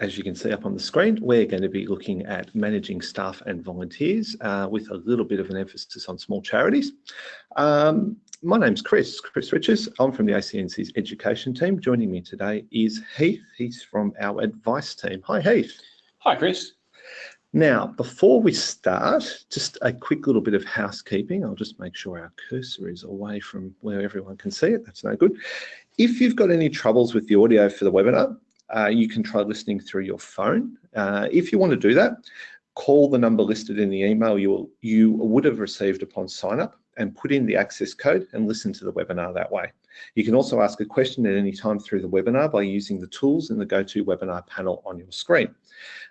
as you can see up on the screen, we're going to be looking at managing staff and volunteers uh, with a little bit of an emphasis on small charities. Um, my name's Chris, Chris Riches. I'm from the ACNC's education team. Joining me today is Heath. He's from our advice team. Hi, Heath. Hi, Chris. Now, before we start, just a quick little bit of housekeeping. I'll just make sure our cursor is away from where everyone can see it. That's no good. If you've got any troubles with the audio for the webinar, uh, you can try listening through your phone. Uh, if you want to do that, call the number listed in the email you, will, you would have received upon sign up and put in the access code and listen to the webinar that way. You can also ask a question at any time through the webinar by using the tools in the GoToWebinar panel on your screen.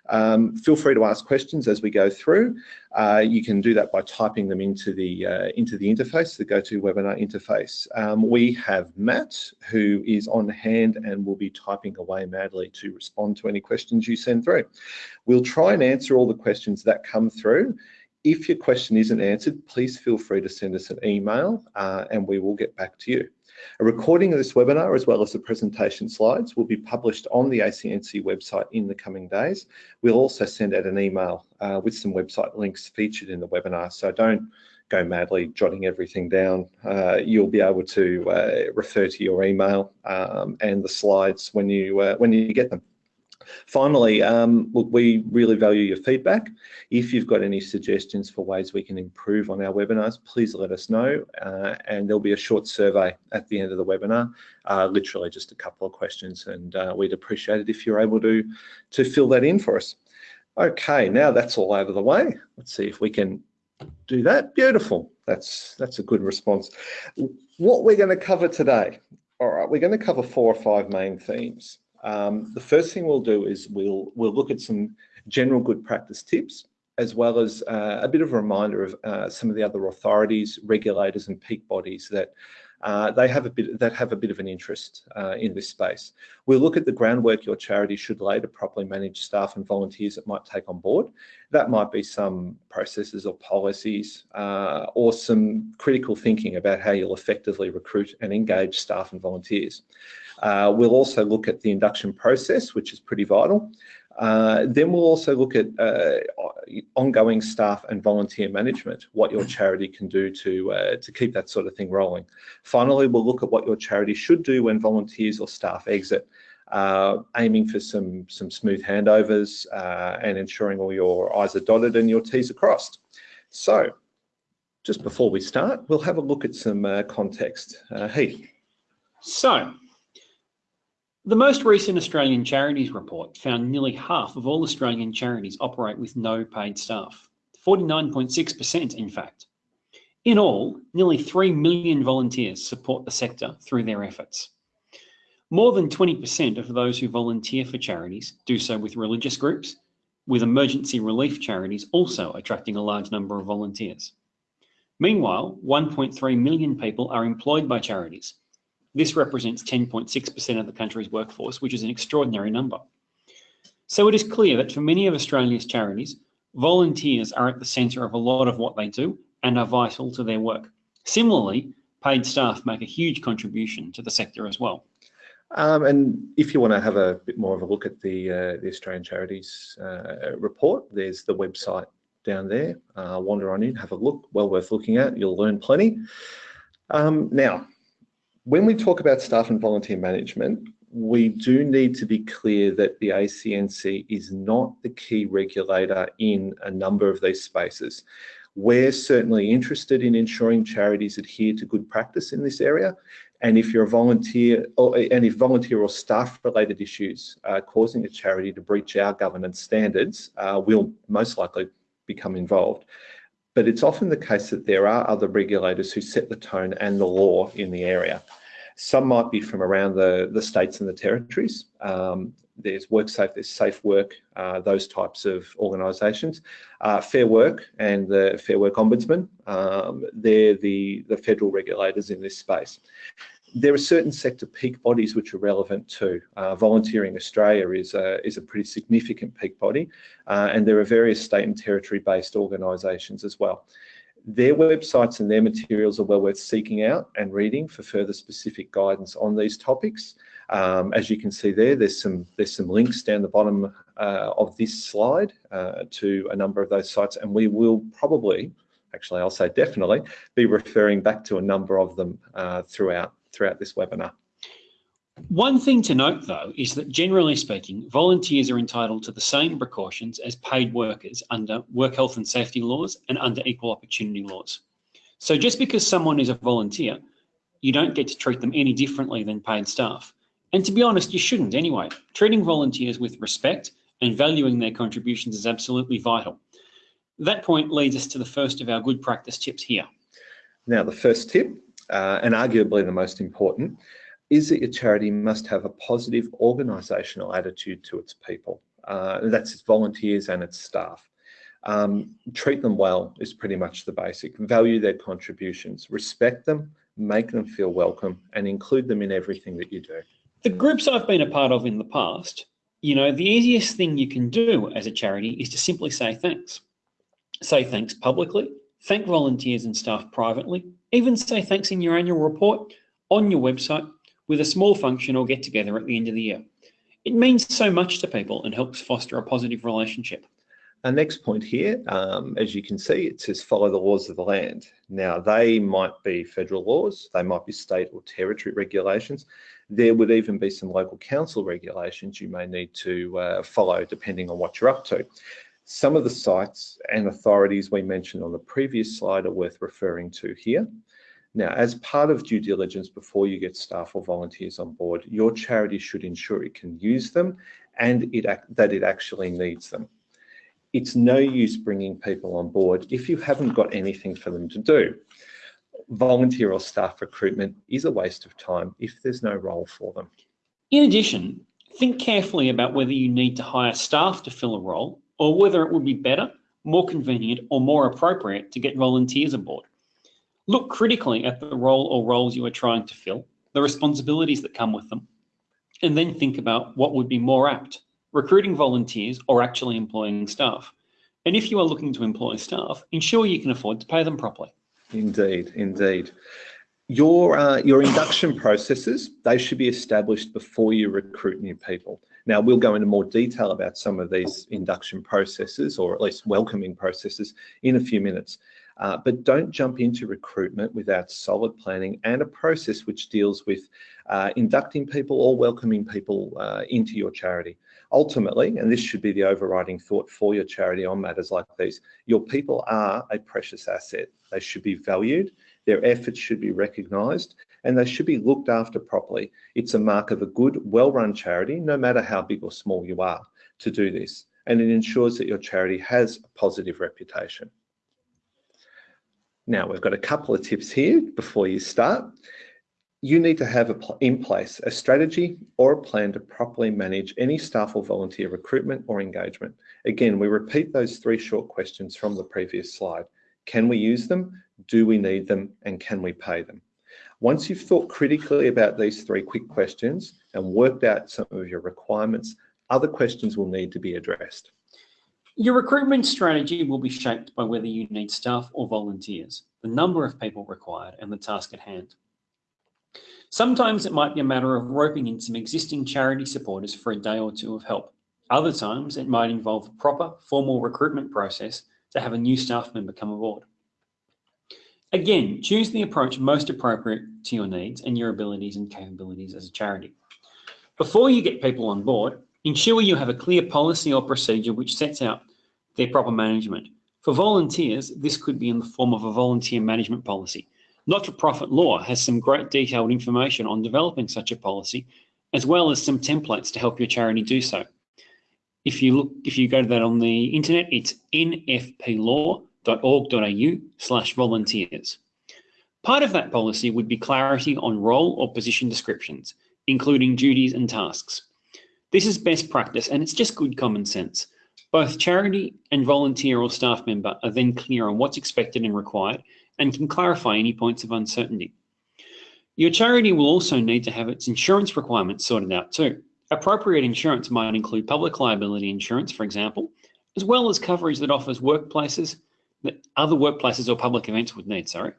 Um, feel free to ask questions as we go through. Uh, you can do that by typing them into the uh, into the interface, the GoToWebinar interface. Um, we have Matt, who is on hand and will be typing away madly to respond to any questions you send through. We'll try and answer all the questions that come through. If your question isn't answered, please feel free to send us an email uh, and we will get back to you. A recording of this webinar, as well as the presentation slides, will be published on the ACNC website in the coming days. We'll also send out an email uh, with some website links featured in the webinar, so don't go madly jotting everything down. Uh, you'll be able to uh, refer to your email um, and the slides when you uh, when you get them. Finally, um, look, we really value your feedback. If you've got any suggestions for ways we can improve on our webinars, please let us know. Uh, and there'll be a short survey at the end of the webinar, uh, literally just a couple of questions. And uh, we'd appreciate it if you're able to, to fill that in for us. Okay, now that's all over the way. Let's see if we can do that. Beautiful. That's, that's a good response. What we're going to cover today, all right, we're going to cover four or five main themes. Um, the first thing we'll do is we'll, we'll look at some general good practice tips, as well as uh, a bit of a reminder of uh, some of the other authorities, regulators and peak bodies that uh, they have a bit that have a bit of an interest uh, in this space. We'll look at the groundwork your charity should lay to properly manage staff and volunteers it might take on board. That might be some processes or policies uh, or some critical thinking about how you'll effectively recruit and engage staff and volunteers. Uh, we'll also look at the induction process, which is pretty vital. Uh, then we'll also look at uh, ongoing staff and volunteer management, what your charity can do to, uh, to keep that sort of thing rolling. Finally, we'll look at what your charity should do when volunteers or staff exit, uh, aiming for some, some smooth handovers uh, and ensuring all your I's are dotted and your T's are crossed. So, just before we start, we'll have a look at some context. Heath. So, the most recent Australian Charities report found nearly half of all Australian charities operate with no paid staff, 49.6% in fact. In all, nearly 3 million volunteers support the sector through their efforts. More than 20% of those who volunteer for charities do so with religious groups, with emergency relief charities also attracting a large number of volunteers. Meanwhile, 1.3 million people are employed by charities, this represents 10.6% of the country's workforce, which is an extraordinary number. So it is clear that for many of Australia's charities, volunteers are at the centre of a lot of what they do and are vital to their work. Similarly, paid staff make a huge contribution to the sector as well. Um, and if you want to have a bit more of a look at the, uh, the Australian Charities uh, report, there's the website down there. Uh, wander on in, have a look, well worth looking at. You'll learn plenty. Um, now, when we talk about staff and volunteer management, we do need to be clear that the ACNC is not the key regulator in a number of these spaces. We're certainly interested in ensuring charities adhere to good practice in this area. And if you're a volunteer, or, and if volunteer or staff related issues are causing a charity to breach our governance standards, uh, we'll most likely become involved but it's often the case that there are other regulators who set the tone and the law in the area. Some might be from around the, the states and the territories. Um, there's WorkSafe, there's Safe Work, uh, those types of organisations. Uh, Fair Work and the Fair Work Ombudsman, um, they're the, the federal regulators in this space. There are certain sector peak bodies which are relevant too. Uh, Volunteering Australia is a, is a pretty significant peak body, uh, and there are various state and territory based organisations as well. Their websites and their materials are well worth seeking out and reading for further specific guidance on these topics. Um, as you can see there, there's some there's some links down the bottom uh, of this slide uh, to a number of those sites, and we will probably, actually, I'll say definitely, be referring back to a number of them uh, throughout throughout this webinar. One thing to note, though, is that generally speaking, volunteers are entitled to the same precautions as paid workers under work health and safety laws and under equal opportunity laws. So just because someone is a volunteer, you don't get to treat them any differently than paid staff. And to be honest, you shouldn't anyway. Treating volunteers with respect and valuing their contributions is absolutely vital. That point leads us to the first of our good practice tips here. Now, the first tip, uh, and arguably the most important, is that your charity must have a positive organisational attitude to its people. Uh, that's its volunteers and its staff. Um, treat them well is pretty much the basic. Value their contributions, respect them, make them feel welcome, and include them in everything that you do. The groups I've been a part of in the past, you know, the easiest thing you can do as a charity is to simply say thanks. Say thanks publicly, thank volunteers and staff privately, even say thanks in your annual report, on your website, with a small function or get together at the end of the year. It means so much to people and helps foster a positive relationship. Our next point here, um, as you can see, it says follow the laws of the land. Now, they might be federal laws, they might be state or territory regulations. There would even be some local council regulations you may need to uh, follow depending on what you're up to. Some of the sites and authorities we mentioned on the previous slide are worth referring to here. Now, as part of due diligence before you get staff or volunteers on board, your charity should ensure it can use them and it, that it actually needs them. It's no use bringing people on board if you haven't got anything for them to do. Volunteer or staff recruitment is a waste of time if there's no role for them. In addition, think carefully about whether you need to hire staff to fill a role or whether it would be better, more convenient or more appropriate to get volunteers aboard. Look critically at the role or roles you are trying to fill, the responsibilities that come with them, and then think about what would be more apt, recruiting volunteers or actually employing staff. And if you are looking to employ staff, ensure you can afford to pay them properly. Indeed, indeed. Your, uh, your induction processes, they should be established before you recruit new people. Now, we'll go into more detail about some of these induction processes, or at least welcoming processes, in a few minutes. Uh, but don't jump into recruitment without solid planning and a process which deals with uh, inducting people or welcoming people uh, into your charity. Ultimately, and this should be the overriding thought for your charity on matters like these, your people are a precious asset. They should be valued, their efforts should be recognised, and they should be looked after properly. It's a mark of a good, well-run charity, no matter how big or small you are, to do this. And it ensures that your charity has a positive reputation. Now we've got a couple of tips here before you start. You need to have a in place a strategy or a plan to properly manage any staff or volunteer recruitment or engagement. Again, we repeat those three short questions from the previous slide. Can we use them? Do we need them? And can we pay them? Once you've thought critically about these three quick questions and worked out some of your requirements, other questions will need to be addressed. Your recruitment strategy will be shaped by whether you need staff or volunteers, the number of people required and the task at hand. Sometimes it might be a matter of roping in some existing charity supporters for a day or two of help. Other times it might involve a proper formal recruitment process to have a new staff member come aboard. Again, choose the approach most appropriate to your needs and your abilities and capabilities as a charity. Before you get people on board, ensure you have a clear policy or procedure which sets out their proper management. For volunteers, this could be in the form of a volunteer management policy. Not-for-profit law has some great detailed information on developing such a policy, as well as some templates to help your charity do so. If you look, if you go to that on the internet, it's nfplaw.org.au slash volunteers. Part of that policy would be clarity on role or position descriptions, including duties and tasks. This is best practice and it's just good common sense. Both charity and volunteer or staff member are then clear on what's expected and required and can clarify any points of uncertainty. Your charity will also need to have its insurance requirements sorted out too. Appropriate insurance might include public liability insurance, for example, as well as coverage that offers workplaces that other workplaces or public events would need, sorry.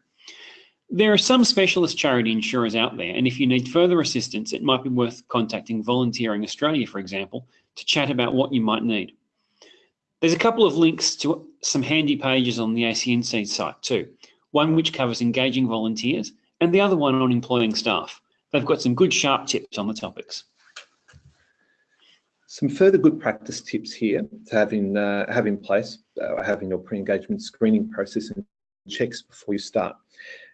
There are some specialist charity insurers out there, and if you need further assistance, it might be worth contacting Volunteering Australia, for example, to chat about what you might need. There's a couple of links to some handy pages on the ACNC site too, one which covers engaging volunteers and the other one on employing staff. They've got some good sharp tips on the topics. Some further good practice tips here to have in, uh, have in place, uh, having your pre-engagement screening process and checks before you start.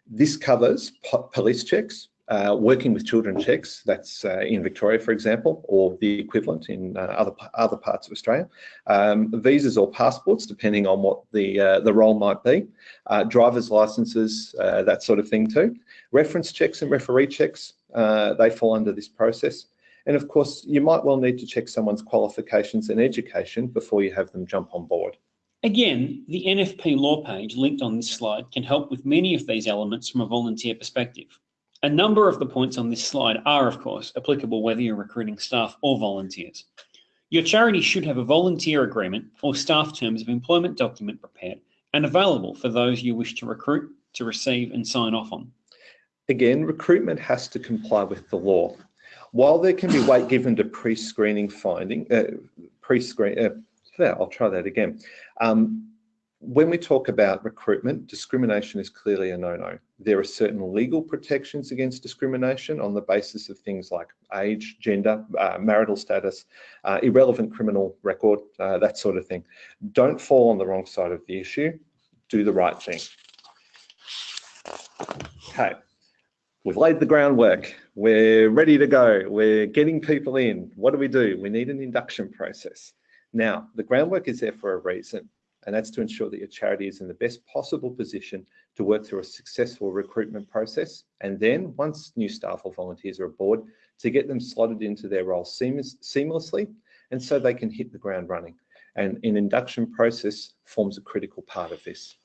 This covers police checks, uh, working with children checks, that's uh, in Victoria, for example, or the equivalent in uh, other other parts of Australia. Um, visas or passports, depending on what the uh, the role might be. Uh, driver's licenses, uh, that sort of thing too. Reference checks and referee checks, they fall under this process. And of course, you might well need to check someone's qualifications and education before you have them jump on board. Again, the NFP law page linked on this slide can help with many of these elements from a volunteer perspective. A number of the points on this slide are, of course, applicable whether you're recruiting staff or volunteers. Your charity should have a volunteer agreement or staff terms of employment document prepared and available for those you wish to recruit, to receive and sign off on. Again, recruitment has to comply with the law. While there can be weight given to pre-screening finding, uh, pre-screen, uh, I'll try that again. Um, when we talk about recruitment, discrimination is clearly a no-no. There are certain legal protections against discrimination on the basis of things like age, gender, uh, marital status, uh, irrelevant criminal record, uh, that sort of thing. Don't fall on the wrong side of the issue. Do the right thing. Okay, we've laid the groundwork. We're ready to go. We're getting people in. What do we do? We need an induction process. Now, the groundwork is there for a reason, and that's to ensure that your charity is in the best possible position to work through a successful recruitment process. And then once new staff or volunteers are aboard, to get them slotted into their role seamless, seamlessly, and so they can hit the ground running. And an induction process forms a critical part of this.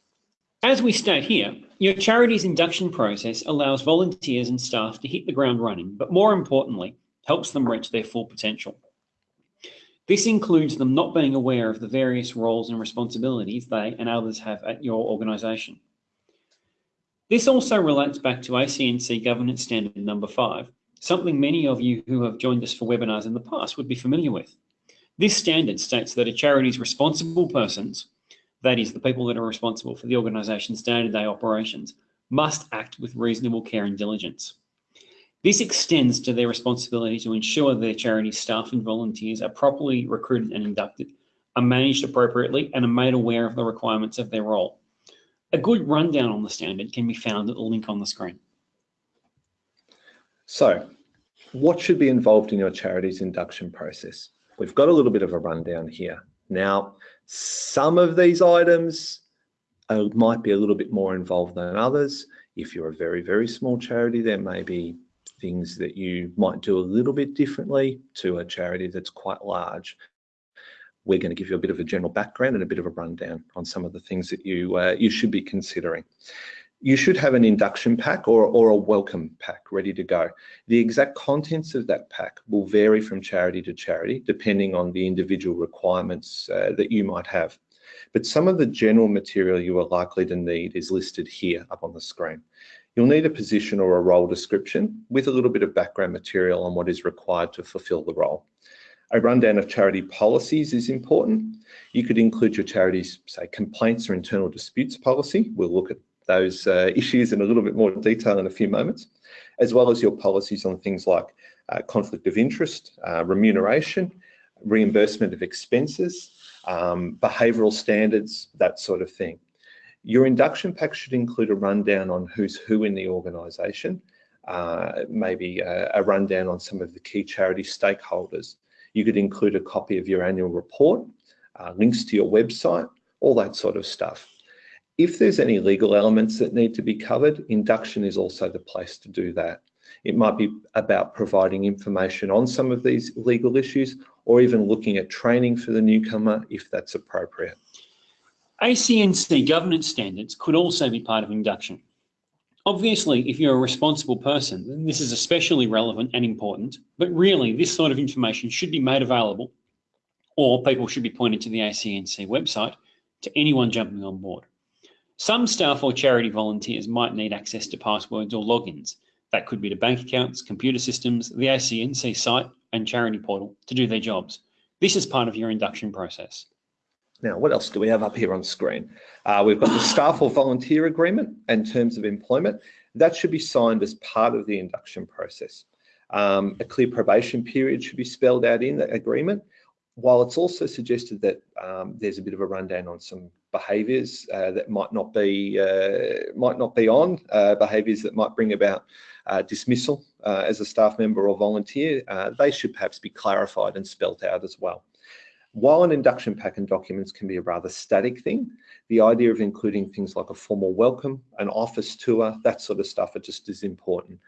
As we state here, your charity's induction process allows volunteers and staff to hit the ground running, but more importantly, helps them reach their full potential. This includes them not being aware of the various roles and responsibilities they and others have at your organisation. This also relates back to ACNC Governance Standard number five, something many of you who have joined us for webinars in the past would be familiar with. This standard states that a charity's responsible persons that is, the people that are responsible for the organisation's day-to-day operations, must act with reasonable care and diligence. This extends to their responsibility to ensure their charity staff and volunteers are properly recruited and inducted, are managed appropriately, and are made aware of the requirements of their role. A good rundown on the standard can be found at the link on the screen. So, what should be involved in your charity's induction process? We've got a little bit of a rundown here. Now, some of these items uh, might be a little bit more involved than others. If you're a very, very small charity, there may be things that you might do a little bit differently to a charity that's quite large. We're going to give you a bit of a general background and a bit of a rundown on some of the things that you uh, you should be considering you should have an induction pack or, or a welcome pack ready to go. The exact contents of that pack will vary from charity to charity, depending on the individual requirements uh, that you might have. But some of the general material you are likely to need is listed here up on the screen. You'll need a position or a role description with a little bit of background material on what is required to fulfill the role. A rundown of charity policies is important. You could include your charity's, say, complaints or internal disputes policy. We'll look at those uh, issues in a little bit more detail in a few moments, as well as your policies on things like uh, conflict of interest, uh, remuneration, reimbursement of expenses, um, behavioural standards, that sort of thing. Your induction pack should include a rundown on who's who in the organisation, uh, maybe a, a rundown on some of the key charity stakeholders. You could include a copy of your annual report, uh, links to your website, all that sort of stuff. If there's any legal elements that need to be covered, induction is also the place to do that. It might be about providing information on some of these legal issues or even looking at training for the newcomer if that's appropriate. ACNC governance standards could also be part of induction. Obviously, if you're a responsible person, then this is especially relevant and important, but really this sort of information should be made available or people should be pointed to the ACNC website to anyone jumping on board. Some staff or charity volunteers might need access to passwords or logins. That could be to bank accounts, computer systems, the ACNC site and charity portal to do their jobs. This is part of your induction process. Now, what else do we have up here on screen? Uh, we've got the staff or volunteer agreement and terms of employment. That should be signed as part of the induction process. Um, a clear probation period should be spelled out in the agreement, while it's also suggested that um, there's a bit of a rundown on some behaviours uh, that might not be uh, might not be on uh, behaviours that might bring about uh, dismissal uh, as a staff member or volunteer, uh, they should perhaps be clarified and spelt out as well. While an induction pack and documents can be a rather static thing, the idea of including things like a formal welcome, an office tour, that sort of stuff are just as important.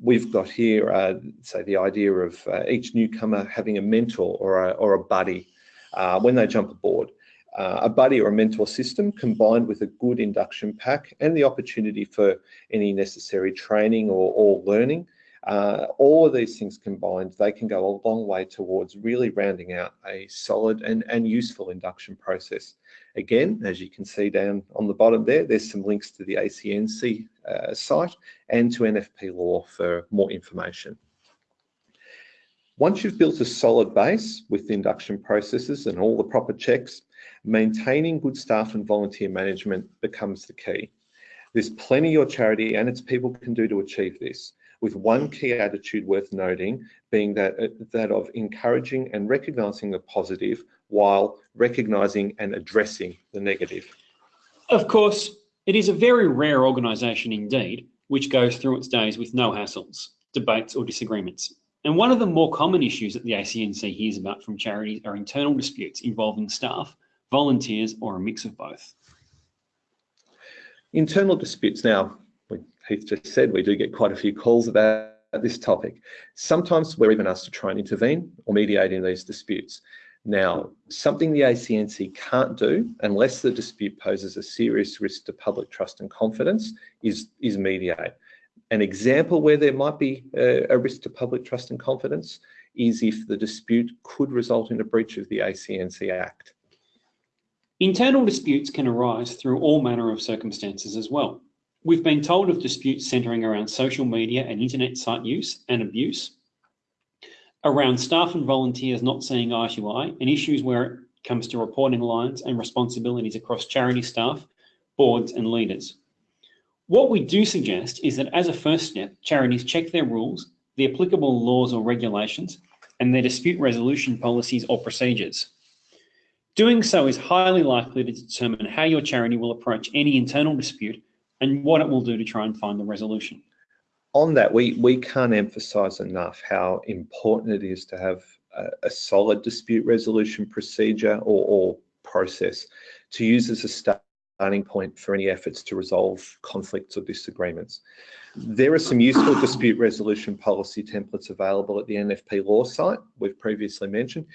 We've got here, uh, say, the idea of uh, each newcomer having a mentor or a, or a buddy uh, when they jump aboard. Uh, a buddy or a mentor system combined with a good induction pack and the opportunity for any necessary training or, or learning uh, all of these things combined, they can go a long way towards really rounding out a solid and, and useful induction process. Again, as you can see down on the bottom there, there's some links to the ACNC uh, site and to NFP Law for more information. Once you've built a solid base with induction processes and all the proper checks, maintaining good staff and volunteer management becomes the key. There's plenty your charity and its people can do to achieve this with one key attitude worth noting being that, uh, that of encouraging and recognising the positive while recognising and addressing the negative. Of course, it is a very rare organisation indeed which goes through its days with no hassles, debates or disagreements. And one of the more common issues that the ACNC hears about from charities are internal disputes involving staff, volunteers or a mix of both. Internal disputes now, Heath just said, we do get quite a few calls about this topic. Sometimes we're even asked to try and intervene or mediate in these disputes. Now, something the ACNC can't do unless the dispute poses a serious risk to public trust and confidence is, is mediate. An example where there might be a, a risk to public trust and confidence is if the dispute could result in a breach of the ACNC Act. Internal disputes can arise through all manner of circumstances as well. We've been told of disputes centering around social media and internet site use and abuse, around staff and volunteers not seeing eye to eye, and issues where it comes to reporting lines and responsibilities across charity staff, boards and leaders. What we do suggest is that as a first step, charities check their rules, the applicable laws or regulations, and their dispute resolution policies or procedures. Doing so is highly likely to determine how your charity will approach any internal dispute and what it will do to try and find the resolution. On that, we, we can't emphasise enough how important it is to have a, a solid dispute resolution procedure or, or process to use as a starting point for any efforts to resolve conflicts or disagreements. There are some useful dispute resolution policy templates available at the NFP Law site we've previously mentioned,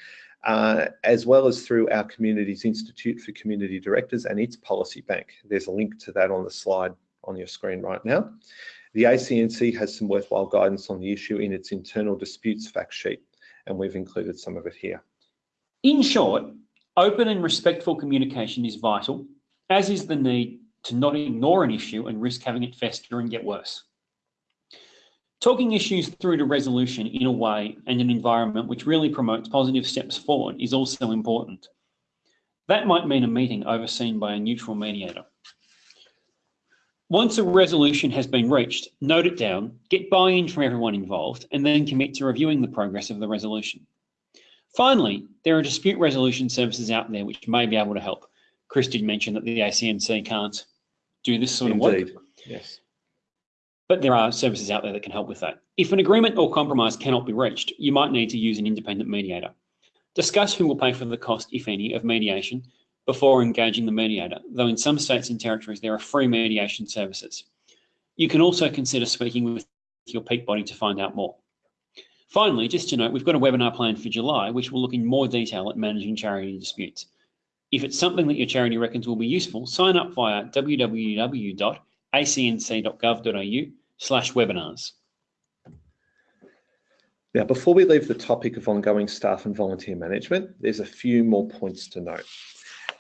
uh, as well as through our Community's Institute for Community Directors and its policy bank. There's a link to that on the slide on your screen right now. The ACNC has some worthwhile guidance on the issue in its internal disputes fact sheet, and we've included some of it here. In short, open and respectful communication is vital, as is the need to not ignore an issue and risk having it fester and get worse. Talking issues through to resolution in a way and an environment which really promotes positive steps forward is also important. That might mean a meeting overseen by a neutral mediator. Once a resolution has been reached, note it down, get buy-in from everyone involved, and then commit to reviewing the progress of the resolution. Finally, there are dispute resolution services out there which may be able to help. Chris did mention that the ACNC can't do this sort Indeed. of work. Yes but there are services out there that can help with that. If an agreement or compromise cannot be reached, you might need to use an independent mediator. Discuss who will pay for the cost, if any, of mediation before engaging the mediator, though in some states and territories there are free mediation services. You can also consider speaking with your peak body to find out more. Finally, just to note, we've got a webinar planned for July, which will look in more detail at managing charity disputes. If it's something that your charity reckons will be useful, sign up via www acnc.gov.au slash webinars. Now, before we leave the topic of ongoing staff and volunteer management, there's a few more points to note.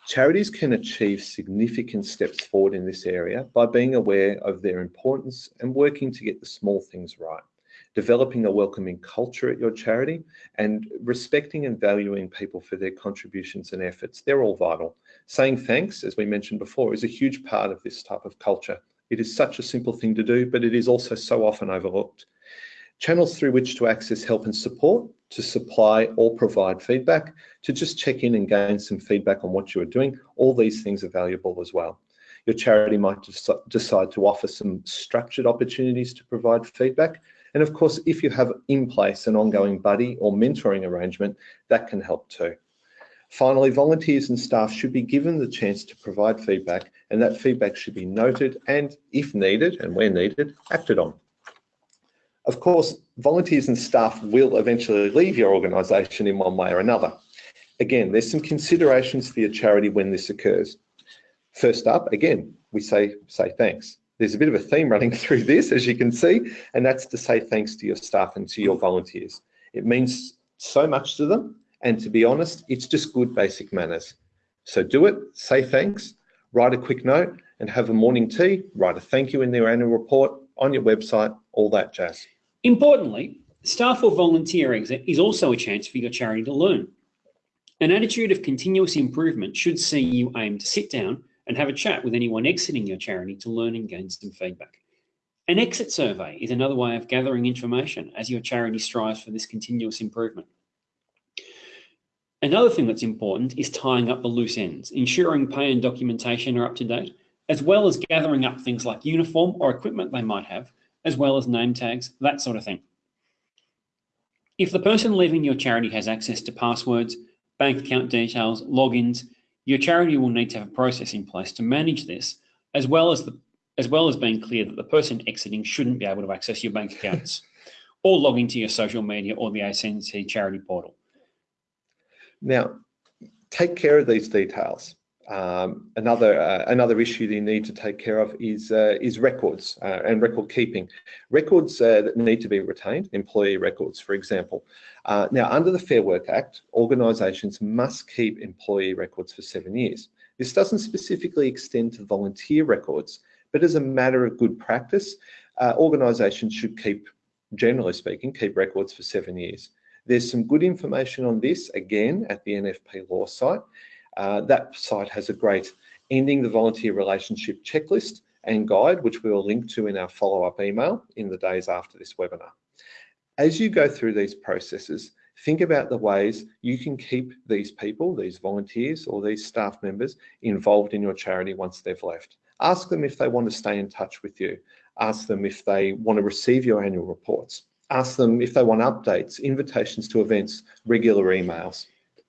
Charities can achieve significant steps forward in this area by being aware of their importance and working to get the small things right. Developing a welcoming culture at your charity and respecting and valuing people for their contributions and efforts. They're all vital. Saying thanks, as we mentioned before, is a huge part of this type of culture. It is such a simple thing to do, but it is also so often overlooked. Channels through which to access help and support, to supply or provide feedback, to just check in and gain some feedback on what you are doing. All these things are valuable as well. Your charity might decide to offer some structured opportunities to provide feedback. And of course, if you have in place an ongoing buddy or mentoring arrangement, that can help too. Finally, volunteers and staff should be given the chance to provide feedback and that feedback should be noted and, if needed and where needed, acted on. Of course, volunteers and staff will eventually leave your organisation in one way or another. Again, there's some considerations for your charity when this occurs. First up, again, we say, say thanks. There's a bit of a theme running through this, as you can see, and that's to say thanks to your staff and to your volunteers. It means so much to them, and to be honest, it's just good basic manners. So do it, say thanks, write a quick note, and have a morning tea, write a thank you in their annual report on your website, all that jazz. Importantly, staff or volunteer exit is also a chance for your charity to learn. An attitude of continuous improvement should see you aim to sit down and have a chat with anyone exiting your charity to learn and gain some feedback. An exit survey is another way of gathering information as your charity strives for this continuous improvement. Another thing that's important is tying up the loose ends, ensuring pay and documentation are up to date, as well as gathering up things like uniform or equipment they might have, as well as name tags, that sort of thing. If the person leaving your charity has access to passwords, bank account details, logins, your charity will need to have a process in place to manage this, as well as the as well as being clear that the person exiting shouldn't be able to access your bank accounts or log into your social media or the ACNC charity portal. Now, take care of these details. Um, another uh, another issue that you need to take care of is uh, is records uh, and record keeping. Records uh, that need to be retained, employee records, for example. Uh, now, under the Fair Work Act, organisations must keep employee records for seven years. This doesn't specifically extend to volunteer records, but as a matter of good practice, uh, organisations should keep, generally speaking, keep records for seven years. There's some good information on this again at the NFP law site. Uh, that site has a great ending the volunteer relationship checklist and guide, which we will link to in our follow-up email in the days after this webinar. As you go through these processes, think about the ways you can keep these people, these volunteers or these staff members involved in your charity once they've left. Ask them if they want to stay in touch with you. Ask them if they want to receive your annual reports. Ask them if they want updates, invitations to events, regular emails.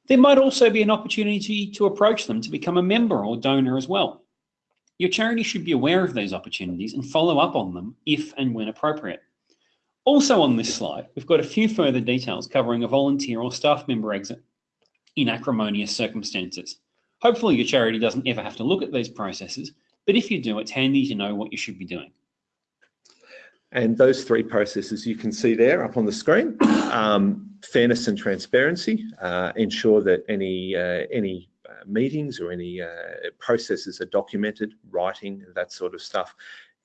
There might also be an opportunity to approach them to become a member or donor as well. Your charity should be aware of these opportunities and follow up on them if and when appropriate. Also on this slide, we've got a few further details covering a volunteer or staff member exit in acrimonious circumstances. Hopefully your charity doesn't ever have to look at these processes, but if you do, it's handy to know what you should be doing. And those three processes you can see there up on the screen, um, fairness and transparency, uh, ensure that any, uh, any uh, meetings or any uh, processes are documented, writing, that sort of stuff.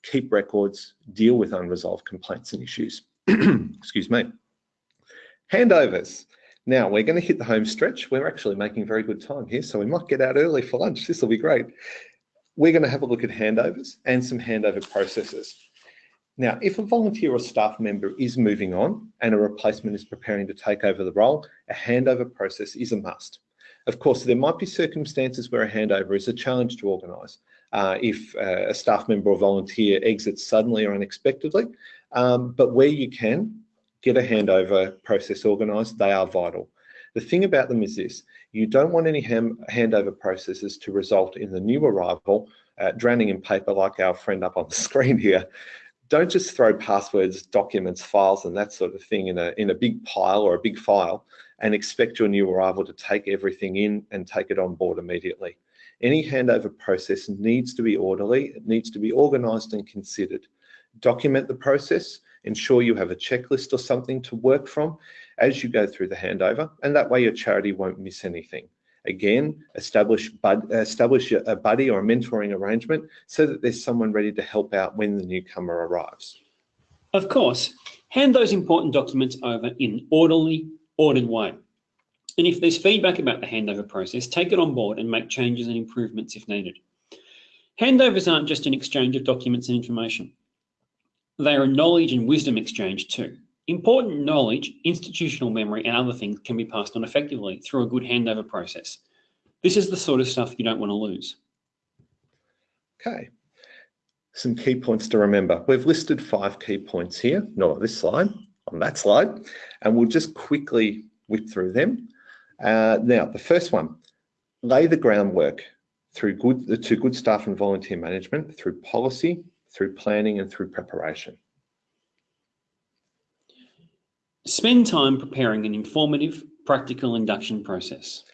Keep records, deal with unresolved complaints and issues. Excuse me. Handovers. Now we're going to hit the home stretch. We're actually making very good time here, so we might get out early for lunch. This will be great. We're going to have a look at handovers and some handover processes. Now, if a volunteer or staff member is moving on and a replacement is preparing to take over the role, a handover process is a must. Of course, there might be circumstances where a handover is a challenge to organise. Uh, if uh, a staff member or volunteer exits suddenly or unexpectedly, um, but where you can, get a handover process organised, they are vital. The thing about them is this, you don't want any handover processes to result in the new arrival uh, drowning in paper like our friend up on the screen here, don't just throw passwords, documents, files, and that sort of thing in a, in a big pile or a big file and expect your new arrival to take everything in and take it on board immediately. Any handover process needs to be orderly, it needs to be organised and considered. Document the process, ensure you have a checklist or something to work from as you go through the handover, and that way your charity won't miss anything. Again, establish, bud, establish a buddy or a mentoring arrangement so that there's someone ready to help out when the newcomer arrives. Of course, hand those important documents over in an orderly, ordered way. And if there's feedback about the handover process, take it on board and make changes and improvements if needed. Handovers aren't just an exchange of documents and information. They are a knowledge and wisdom exchange too. Important knowledge, institutional memory, and other things can be passed on effectively through a good handover process. This is the sort of stuff you don't want to lose. Okay, some key points to remember. We've listed five key points here, not on this slide, on that slide, and we'll just quickly whip through them. Uh, now, the first one, lay the groundwork through good, to good staff and volunteer management, through policy, through planning and through preparation. Spend time preparing an informative, practical induction process.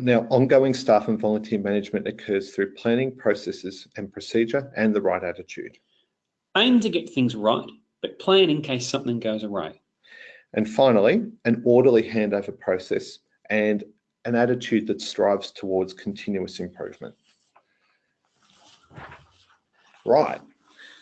Now, ongoing staff and volunteer management occurs through planning processes and procedure and the right attitude. Aim to get things right, but plan in case something goes awry. And finally, an orderly handover process and an attitude that strives towards continuous improvement. Right,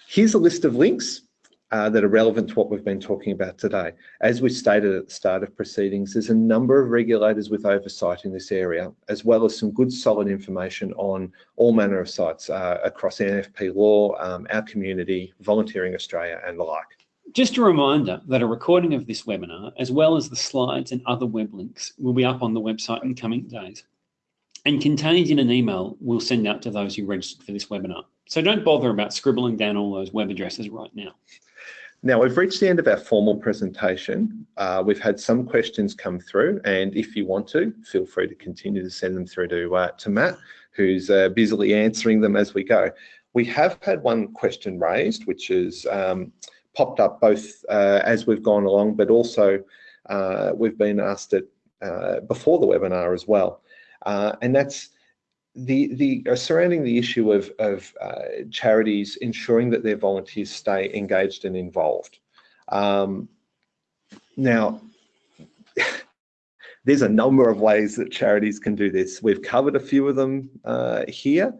here's a list of links uh, that are relevant to what we've been talking about today. As we stated at the start of proceedings, there's a number of regulators with oversight in this area, as well as some good solid information on all manner of sites uh, across NFP law, um, our community, Volunteering Australia and the like. Just a reminder that a recording of this webinar, as well as the slides and other web links, will be up on the website in coming days and contained in an email we'll send out to those who registered for this webinar. So don't bother about scribbling down all those web addresses right now. Now we've reached the end of our formal presentation. Uh, we've had some questions come through and if you want to, feel free to continue to send them through to, uh, to Matt, who's uh, busily answering them as we go. We have had one question raised, which has um, popped up both uh, as we've gone along, but also uh, we've been asked it uh, before the webinar as well. and that's the the uh, surrounding the issue of of uh, charities ensuring that their volunteers stay engaged and involved. Um, now, there's a number of ways that charities can do this. We've covered a few of them uh, here.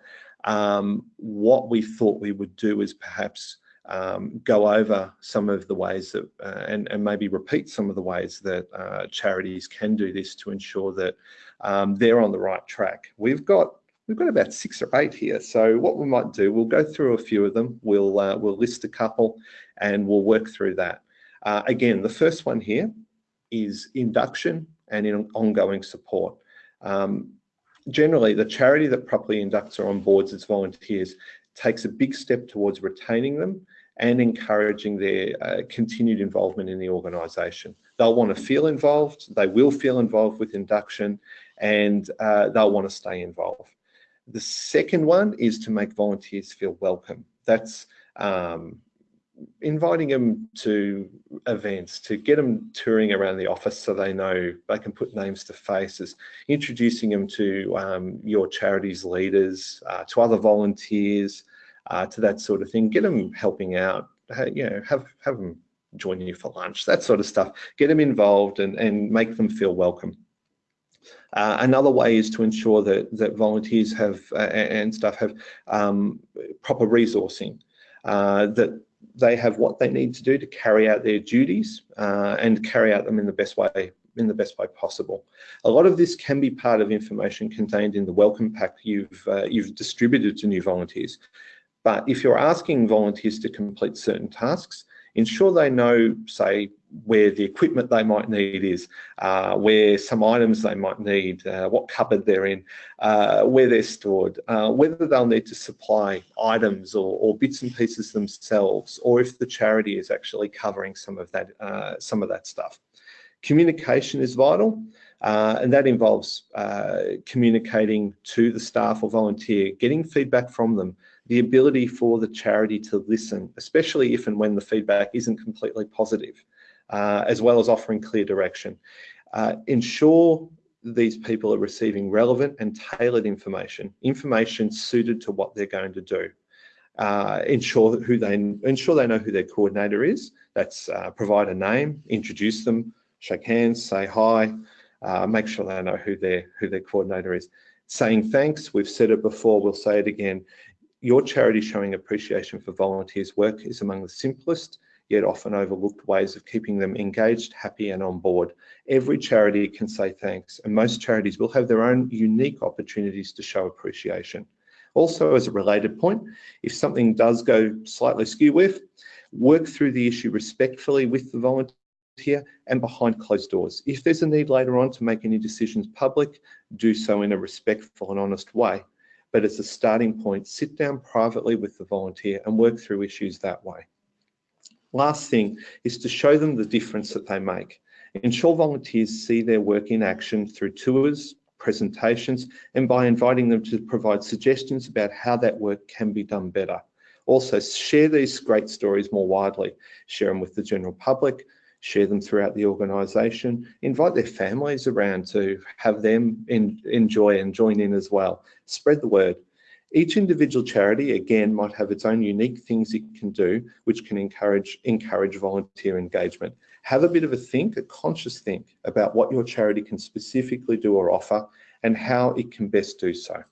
Um, what we thought we would do is perhaps um, go over some of the ways that, uh, and, and, maybe repeat some of the ways that uh, charities can do this to ensure that um, they're on the right track. We've got We've got about six or eight here. So what we might do, we'll go through a few of them. We'll, uh, we'll list a couple and we'll work through that. Uh, again, the first one here is induction and in ongoing support. Um, generally, the charity that properly inducts or onboards its volunteers takes a big step towards retaining them and encouraging their uh, continued involvement in the organisation. They'll want to feel involved, they will feel involved with induction, and uh, they'll want to stay involved. The second one is to make volunteers feel welcome. That's um, inviting them to events, to get them touring around the office so they know they can put names to faces, introducing them to um, your charity's leaders, uh, to other volunteers, uh, to that sort of thing. Get them helping out, you know, have, have them join you for lunch, that sort of stuff. Get them involved and, and make them feel welcome. Uh, another way is to ensure that, that volunteers have uh, and staff have um, proper resourcing, uh, that they have what they need to do to carry out their duties uh, and carry out them in the best way in the best way possible. A lot of this can be part of information contained in the welcome pack you've uh, you've distributed to new volunteers. But if you're asking volunteers to complete certain tasks, ensure they know, say, where the equipment they might need is, uh, where some items they might need, uh, what cupboard they're in, uh, where they're stored, uh, whether they'll need to supply items or, or, bits and pieces themselves, or if the charity is actually covering some of that, uh, some of that stuff. Communication is vital. Uh, and that involves communicating to the staff or volunteer, getting feedback from them, the ability for the charity to listen, especially if and when the feedback isn't completely positive, uh, as well as offering clear direction. Uh, ensure these people are receiving relevant and tailored information, information suited to what they're going to do. Uh, ensure who they ensure they know who their coordinator is. That's uh, provide a name, introduce them, shake hands, say hi, uh, make sure they know who their, who their coordinator is. Saying thanks, we've said it before, we'll say it again. Your charity showing appreciation for volunteers' work is among the simplest yet often overlooked ways of keeping them engaged, happy and on board. Every charity can say thanks and most charities will have their own unique opportunities to show appreciation. Also, as a related point, if something does go slightly skew with, work through the issue respectfully with the volunteer and behind closed doors. If there's a need later on to make any decisions public, do so in a respectful and honest way. But as a starting point, sit down privately with the volunteer and work through issues that way. Last thing is to show them the difference that they make. Ensure volunteers see their work in action through tours, presentations, and by inviting them to provide suggestions about how that work can be done better. Also, share these great stories more widely. Share them with the general public, share them throughout the organisation, invite their families around to have them in, enjoy and join in as well. Spread the word. Each individual charity, again, might have its own unique things it can do, which can encourage, encourage volunteer engagement. Have a bit of a think, a conscious think about what your charity can specifically do or offer and how it can best do so.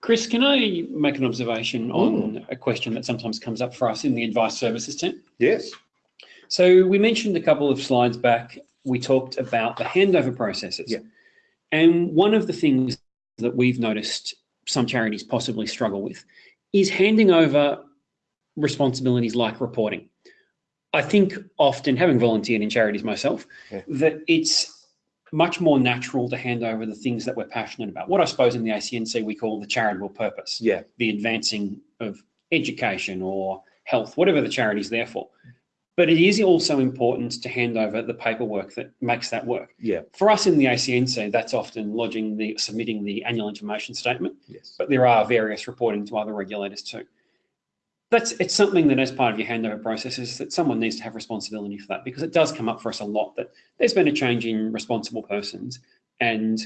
Chris, can I make an observation on mm. a question that sometimes comes up for us in the advice services team? Yes. So we mentioned a couple of slides back, we talked about the handover processes. Yeah. And one of the things that we've noticed some charities possibly struggle with is handing over responsibilities like reporting. I think often, having volunteered in charities myself, yeah. that it's much more natural to hand over the things that we're passionate about. What I suppose in the ACNC we call the charitable purpose. Yeah. The advancing of education or health, whatever the charity's there for. But it is also important to hand over the paperwork that makes that work. Yeah. For us in the ACNC, that's often lodging the submitting the annual information statement. Yes. But there are various reporting to other regulators too. That's it's something that as part of your handover process is that someone needs to have responsibility for that because it does come up for us a lot that there's been a change in responsible persons and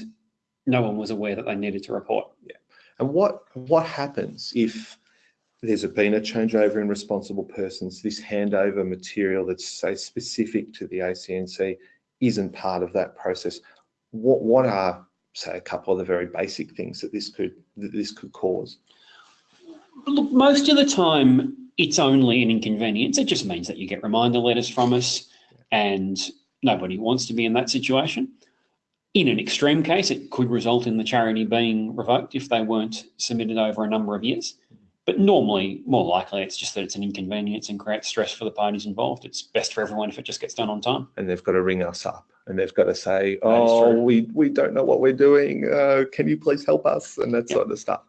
no one was aware that they needed to report. Yeah. And what what happens if there's been a changeover in responsible persons. This handover material that's say specific to the ACNC isn't part of that process. What what are say a couple of the very basic things that this could that this could cause? Look, most of the time it's only an inconvenience. It just means that you get reminder letters from us, and nobody wants to be in that situation. In an extreme case, it could result in the charity being revoked if they weren't submitted over a number of years. But normally, more likely, it's just that it's an inconvenience and creates stress for the parties involved. It's best for everyone if it just gets done on time. And they've got to ring us up and they've got to say, oh, we, we don't know what we're doing. Uh, can you please help us? And that yep. sort of stuff.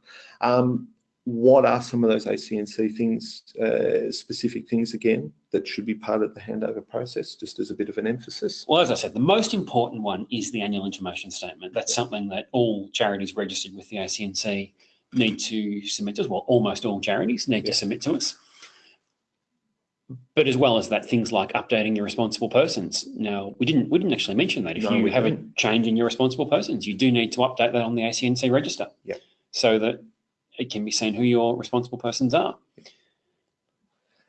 Um, what are some of those ACNC things, uh, specific things again, that should be part of the handover process, just as a bit of an emphasis? Well, as I said, the most important one is the annual information statement. That's something that all charities registered with the ACNC need to submit to us. Well, almost all charities need yeah. to submit to us. But as well as that, things like updating your responsible persons. Now, we didn't we didn't actually mention that. If no, you have didn't. a change in your responsible persons, you do need to update that on the ACNC register. Yeah. So that it can be seen who your responsible persons are.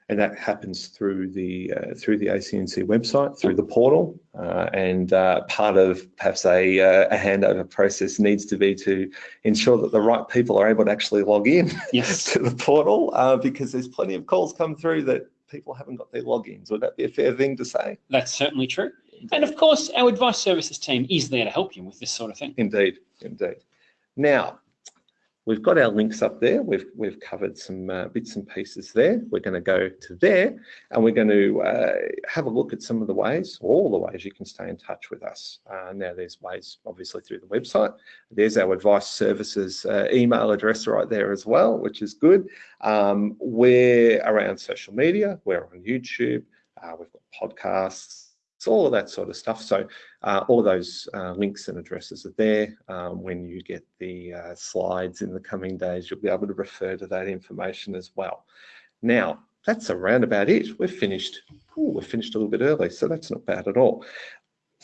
And that happens through the uh, through the ACNC website, through the portal, uh, and uh, part of perhaps a, uh, a, handover process needs to be to ensure that the right people are able to actually log in yes. to the portal, uh, because there's plenty of calls come through that people haven't got their logins. Would that be a fair thing to say? That's certainly true. And of course, our advice services team is there to help you with this sort of thing. Indeed, indeed. Now, We've got our links up there. We've, we've covered some uh, bits and pieces there. We're going to go to there and we're going to uh, have a look at some of the ways, all the ways you can stay in touch with us. Uh, now there's ways obviously through the website. There's our advice services uh, email address right there as well, which is good. Um, we're around social media. We're on YouTube. Uh, we've got podcasts all of that sort of stuff. So uh, all of those uh, links and addresses are there. Um, when you get the uh, slides in the coming days, you'll be able to refer to that information as well. Now, that's around about it. We're finished. Ooh, we're finished a little bit early, so that's not bad at all.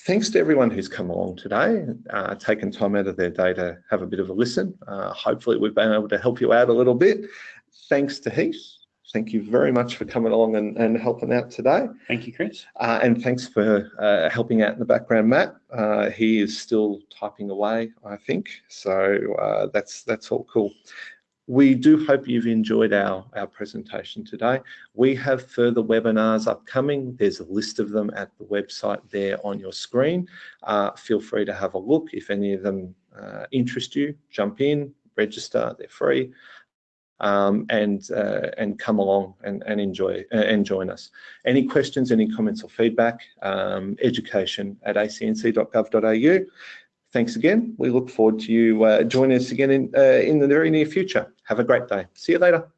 Thanks to everyone who's come along today, uh, taken time out of their day to have a bit of a listen. Uh, hopefully we've been able to help you out a little bit. Thanks to Heath thank you very much for coming along and, and helping out today. Thank you, Chris. Uh, and thanks for uh, helping out in the background, Matt. Uh, he is still typing away, I think. So uh, that's that's all cool. We do hope you've enjoyed our, our presentation today. We have further webinars upcoming. There's a list of them at the website there on your screen. Uh, feel free to have a look. If any of them uh, interest you, jump in, register, they're free. Um, and uh, and come along and, and enjoy uh, and join us. Any questions, any comments or feedback, um, education at acnc.gov.au. Thanks again. We look forward to you uh, joining us again in, uh, in the very near future. Have a great day. See you later.